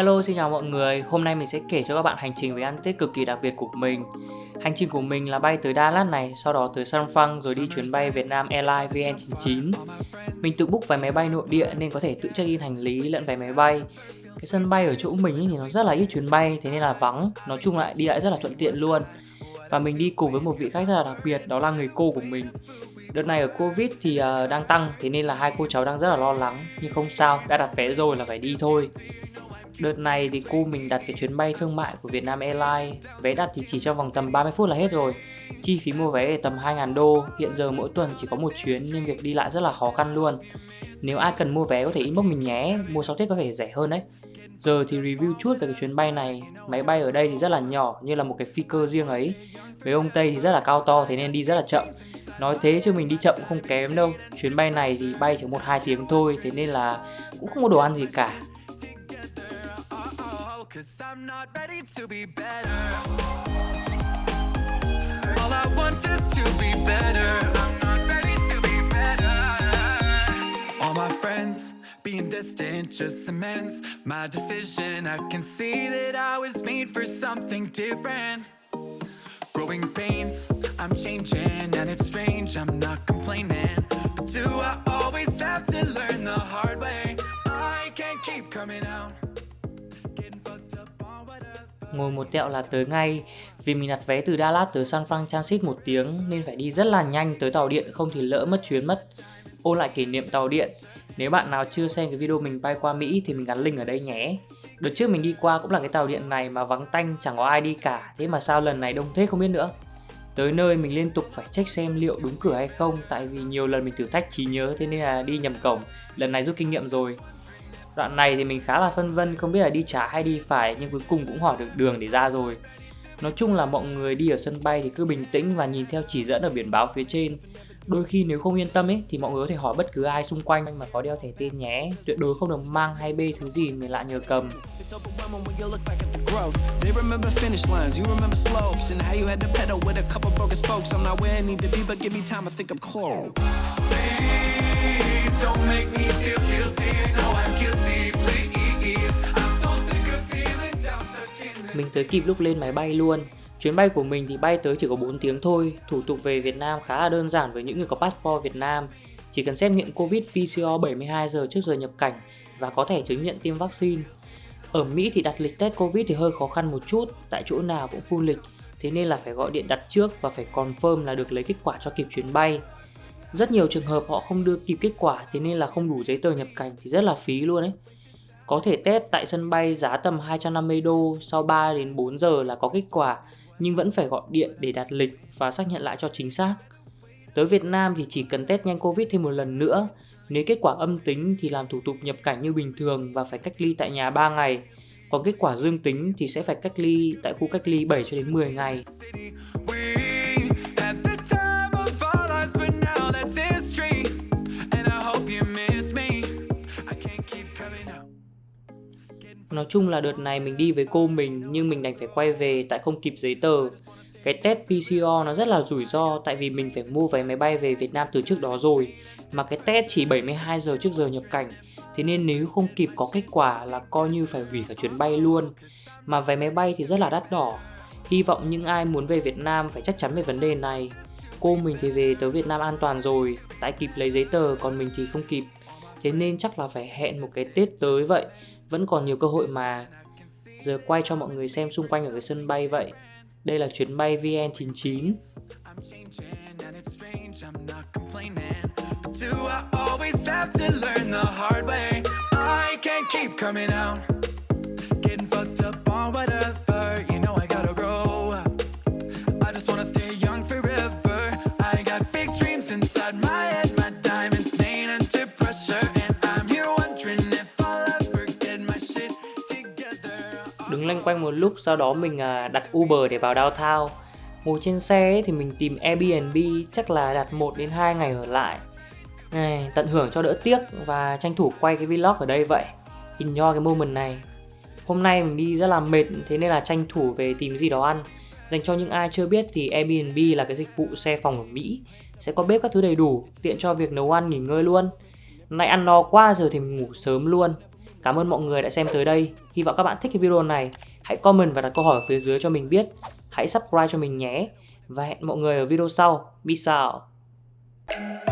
Hello xin chào mọi người, hôm nay mình sẽ kể cho các bạn hành trình về ăn Tết cực kỳ đặc biệt của mình. Hành trình của mình là bay tới Dallas này, sau đó tới San Fran rồi đi chuyến bay Việt Nam Airlines VN99 Mình tự book vé máy bay nội địa nên có thể tự check in hành lý lẫn vé máy bay. Cái sân bay ở chỗ mình thì nó rất là ít chuyến bay, thế nên là vắng. Nói chung lại đi lại rất là thuận tiện luôn. Và mình đi cùng với một vị khách rất là đặc biệt đó là người cô của mình. Đợt này ở covid thì uh, đang tăng thế nên là hai cô cháu đang rất là lo lắng. Nhưng không sao đã đặt vé rồi là phải đi thôi. Đợt này thì cô mình đặt cái chuyến bay thương mại của Vietnam Airlines. Vé đặt thì chỉ trong vòng tầm 30 phút là hết rồi. Chi phí mua vé tầm 2.000 đô. Hiện giờ mỗi tuần chỉ có một chuyến nên việc đi lại rất là khó khăn luôn. Nếu ai cần mua vé có thể inbox mình nhé. Mua sau Tết có thể rẻ hơn đấy. Giờ thì review chút về cái chuyến bay này. Máy bay ở đây thì rất là nhỏ, như là một cái phi cơ riêng ấy. Với ông Tây thì rất là cao to, thế nên đi rất là chậm. Nói thế chứ mình đi chậm cũng không kém đâu. Chuyến bay này thì bay chỉ 1-2 tiếng thôi, Thế nên là cũng không có đồ ăn gì cả. I'm not ready to be better. All I want is to be better. I'm not ready to be better. All my friends being distant just cements my decision. I can see that I was made for something different. Growing pains, I'm changing and it's strange, I'm not complaining. But do I Ngồi một tẹo là tới ngay. Vì mình đặt vé từ Dallas tới San Francisco một tiếng Nên phải đi rất là nhanh tới tàu điện, Không thì lỡ mất chuyến mất. Ôn lại kỷ niệm tàu điện, Nếu bạn nào chưa xem cái video mình bay qua Mỹ Thì mình gắn link ở đây nhé. Đợt trước mình đi qua cũng là cái tàu điện này Mà vắng tanh, chẳng có ai đi cả, Thế mà sao lần này đông thế không biết nữa. Tới nơi mình liên tục phải check xem liệu đúng cửa hay không, Tại vì nhiều lần mình thử thách trí nhớ, Thế nên là đi nhầm cổng. Lần này rút kinh nghiệm rồi. Đoạn này thì mình khá là phân vân, không biết là đi trái hay đi phải, nhưng cuối cùng cũng hỏi được đường để ra rồi. Nói chung là mọi người đi ở sân bay thì cứ bình tĩnh và nhìn theo chỉ dẫn ở biển báo phía trên. Đôi khi nếu không yên tâm ấy, thì mọi người có thể hỏi bất cứ ai xung quanh mà có đeo thẻ tên nhé. Tuyệt đối không được mang hay bê thứ gì người lạ nhờ cầm. Please tới kịp lúc lên máy bay luôn. Chuyến bay của mình thì bay tới chỉ có 4 tiếng thôi. Thủ tục về Việt Nam khá là đơn giản với những người có passport Việt Nam. Chỉ cần xét nghiệm Covid PCR 72 giờ trước giờ nhập cảnh Và có thể chứng nhận tiêm vaccine. Ở Mỹ thì đặt lịch test Covid thì hơi khó khăn một chút, Tại chỗ nào cũng full lịch. Thế nên là phải gọi điện đặt trước và phải confirm là được lấy kết quả cho kịp chuyến bay. Rất nhiều trường hợp họ không đưa kịp kết quả, thế nên là không đủ giấy tờ nhập cảnh thì rất là phí luôn ấy có thể test tại sân bay giá tầm 250 đô sau 3 đến 4 giờ là có kết quả, nhưng vẫn phải gọi điện để đặt lịch và xác nhận lại cho chính xác. Tới Việt Nam thì chỉ cần test nhanh Covid thêm một lần nữa. Nếu kết quả âm tính thì làm thủ tục nhập cảnh như bình thường và phải cách ly tại nhà 3 ngày. Còn kết quả dương tính thì sẽ phải cách ly tại khu cách ly 7 cho đến 10 ngày. Nói chung là đợt này mình đi với cô mình nhưng mình đành phải quay về tại không kịp giấy tờ. Cái test PCR nó rất là rủi ro tại vì mình phải mua vé máy bay về Việt Nam từ trước đó rồi. Mà cái test chỉ 72 giờ trước giờ nhập cảnh. Thế nên nếu không kịp có kết quả là coi như phải hủy cả chuyến bay luôn. Mà vé máy bay thì rất là đắt đỏ. Hy vọng những ai muốn về Việt Nam phải chắc chắn về vấn đề này. Cô mình thì về tới Việt Nam an toàn rồi, tại kịp lấy giấy tờ còn mình thì không kịp. Thế nên chắc là phải hẹn một cái Tết tới vậy vẫn còn nhiều cơ hội mà giờ quay cho mọi người xem xung quanh ở cái sân bay vậy. Đây là chuyến bay VN99 Do I always have to learn the hard way? I can't keep coming out. Đứng lanh quanh một lúc sau đó mình à, đặt Uber để vào downtown. Ngồi trên xe thì mình tìm Airbnb chắc là đặt 1 đến 2 ngày ở lại. Này, tận hưởng cho đỡ tiếc và tranh thủ quay cái vlog ở đây vậy. Enjoy cái moment này. Hôm nay mình đi rất là mệt thế nên là tranh thủ về tìm gì đó ăn. Dành cho những ai chưa biết thì Airbnb là cái dịch vụ xe phòng ở Mỹ. Sẽ có bếp các thứ đầy đủ tiện cho việc nấu ăn nghỉ ngơi luôn. Nay ăn no quá giờ thì mình ngủ sớm luôn. Cảm ơn mọi người đã xem tới đây. Hy vọng các bạn thích cái video này. Hãy comment và đặt câu hỏi ở phía dưới cho mình biết. Hãy subscribe cho mình nhé. Và hẹn mọi người ở video sau. Peace out.